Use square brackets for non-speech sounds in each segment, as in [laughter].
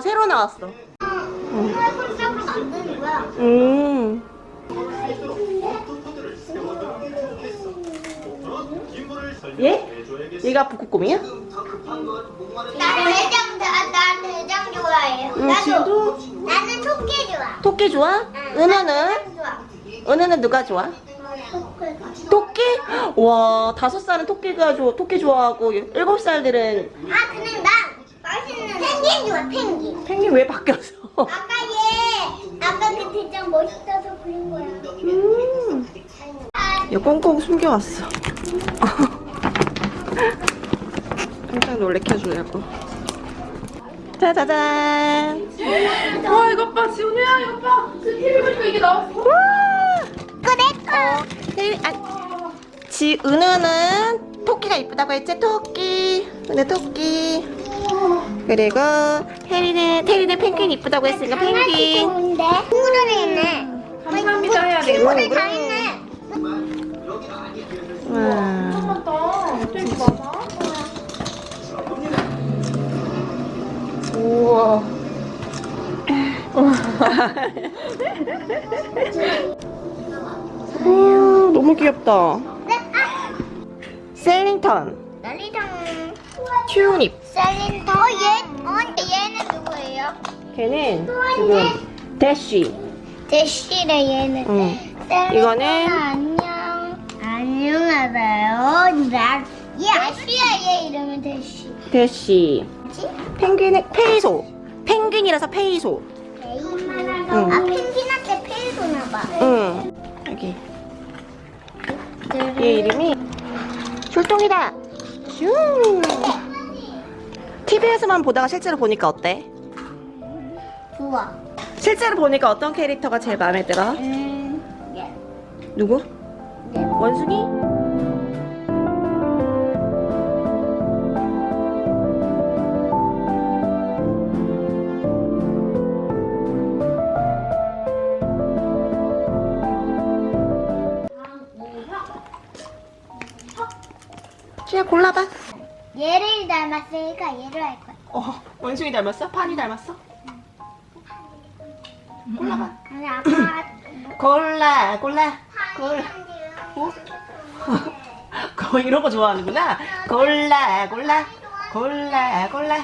나왔어. 콜라보로 만드는 거야. 음. 얘? 얘가 북극곰이야? 나 대장, 나, 나 대장 좋아해요. 응, 나도. 지우도? 나는 토끼 좋아. 토끼 좋아? 은혜는? 좋아. 은혜는 누가 좋아? 토끼? 와, 다섯 살은 토끼가 좋아, 토끼 좋아하고 일곱 살들은 아, 근데 펭귄 좋아, 펭귄. 펭귄 왜 바뀌었어? 아까 얘, 아까 그 대장 멋있어서 그린 거야. 음. 이거 꽁꽁 숨겨왔어. [laughs] 깜짝 놀래켜주려고. 짜자잔. 와 이것 봐 지훈이야 이것 봐그 TV 보니까 이게 나왔어 와! 이거 내 거. 혜리, 아, 지, 은우는 토끼가 이쁘다고 했지? 토끼. 은우 토끼. 그리고 혜리는, 테리는 펭귄 이쁘다고 했으니까 펭귄. 좋은데? 친구들이 있네. 감사합니다 해야 돼 친구들 다 있네. 와. 많아 우와. 우 너무 귀엽다. 네, 아, 셀링턴, 난리당. 튜닙. 셀린더 얘, 어, 얘는 누구예요? 걔는 지금 대쉬. 대쉬래 얘는. 응. 셀린더 이거는 안녕. 안녕하세요. 나, 얘 아시야 얘 이름은 대쉬. 대쉬. 펭귄은 페이소. 펭귄이라서 페이소. 응. 아 펭귄한테 페이소나 봐. 응. 여기. 얘 이름이 출동이다. 슝. TV에서만 보다가 실제로 보니까 어때? 좋아. 실제로 보니까 어떤 캐릭터가 제일 마음에 들어? 음, 예. 누구? 예. 원숭이? 쥐야 골라봐. 닮았으니까 얘를 할 거야. 어, 원숭이 닮았어? 파니 닮았어? 골라봐. 아니 아빠 [laughs] 골라, 골라, 골라. 어? [laughs] 거 이런 거 좋아하는구나. 골라, 골라, 골라, 골라.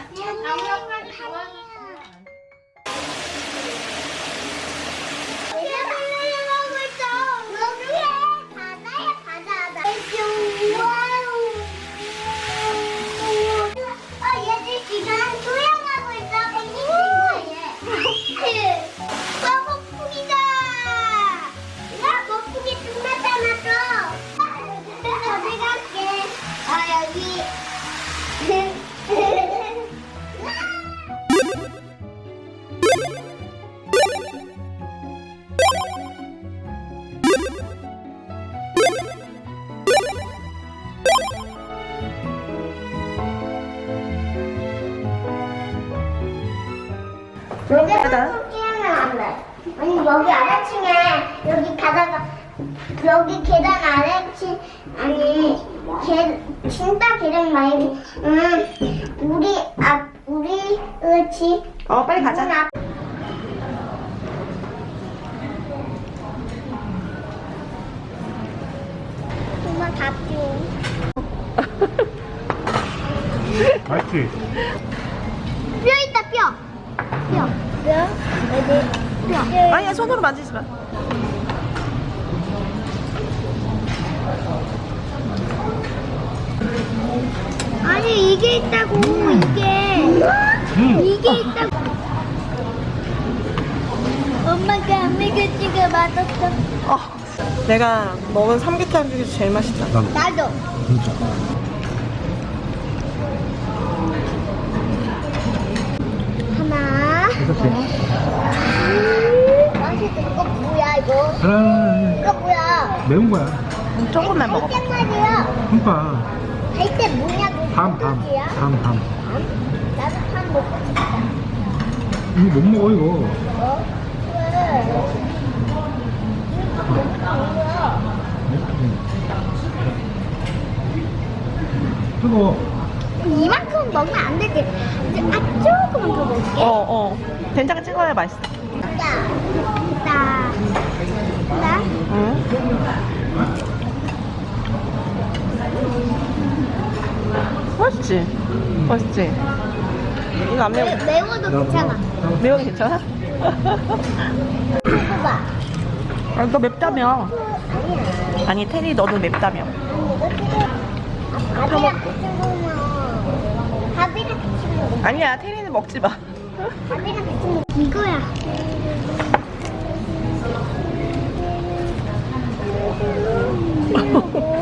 여기 계단 아래층 아니 계 진짜 계단 말고 음 우리 앞 우리 으치 어, 빨리 가자. 앞 정말 답죠. 맛있지? 뼈 있다 뼈. 뼈. 뼈? 어디? 뼈. 아니야, 손으로 만지지 마. 아니 이게 있다고 이게 음. 이게 있다고 엄마가 안 먹여주고 맛없어 어, 내가 먹은 삼계탕 중에서 제일 맛있다. 난 나도 진짜. 하나. 음, 맛있어 이거 뭐야 이거 하나, 이거 뭐야 매운 거야. 조금만 먹어. 그러니까. 갈대 뭐냐고 밤, 밤. 밤, 밤. 나도 밥 먹고 싶다 이거 못 먹어, 이거. 어? 왜? 뜨거. 이만큼 먹으면 안 되지. 아주 조금만 더 넣을게. 어, 어. 된장 찍어야 맛있어. 나, 나, 나. 응? 맛있지? 맛있지? 이거 안 매워. 매, 매워도 괜찮아. 매워 괜찮아? 봐봐. 아, 너 맵다며. 아니, 테리 너도 맵다며. 아니, 이거 지금 밥이랑 같이 먹으면 밥이랑 같이 먹으면 아니야, 테리는 먹지 마. 밥이랑 같이 이거야.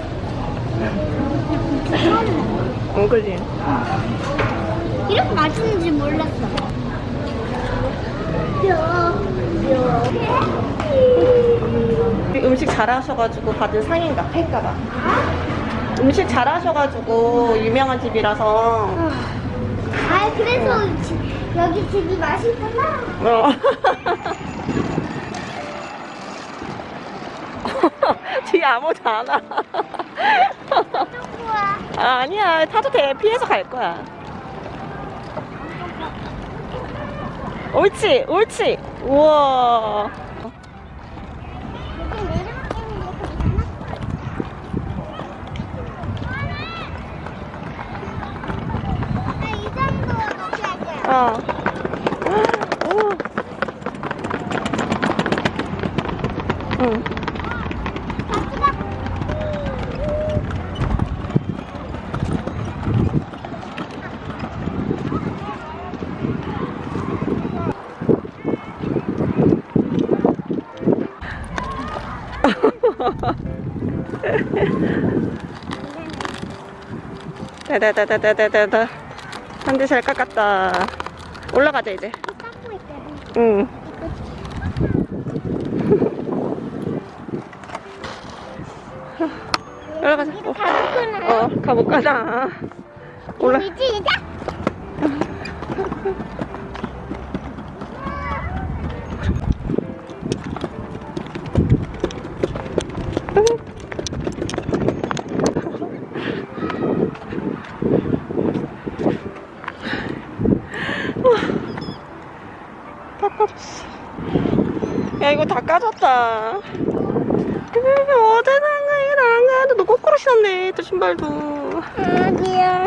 [laughs] 응, 그지? 이렇게 맛있는지 몰랐어. 음식 잘하셔가지고 받은 상인가? 패인가봐. 음식 잘하셔가지고 유명한 집이라서. 아 그래서 지- 여기 집이 맛있구나. 어. [laughs] 뒤에 아무도 안 와. [laughs] 아, 아니야. 타도 돼. 피해서 갈 거야. 옳지, 옳지. 우와. 여기 내려가는 데 괜찮아? 나이 정도 높이 할 거야. 어. 오. 응. 같이 가. 다다다다다다다. 한대 잘 깎았다. 올라가자, 이제. 응. 올라가자. 어. 어 가볼까, 나. 올라. 우리 시작. 다 까졌어. 야, 이거 다 까졌다. 이거 어디 나가, 이거 나가. 너 거꾸로 신었네, 또 신발도. 아니야.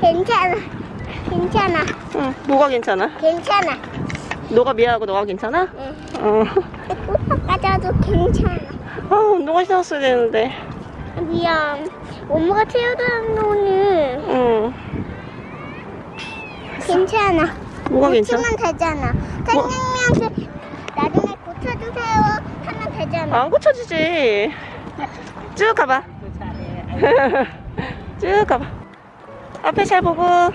괜찮아. 괜찮아. 응, 뭐가 괜찮아? 괜찮아. 너가 미안하고 너가 괜찮아? 응. 어. 까져도 괜찮아. 아, 운동화 신었어야 되는데. 미안. 엄마가 태워달라는 오늘. 응. 괜찮아. 뭐가 괜찮아? 고치면 되잖아. 뭐? 선생님한테 나중에 고쳐주세요 하면 되잖아. 안 고쳐지지. 쭉 가봐. [laughs] 쭉 가봐. 앞에 잘 보고. 아,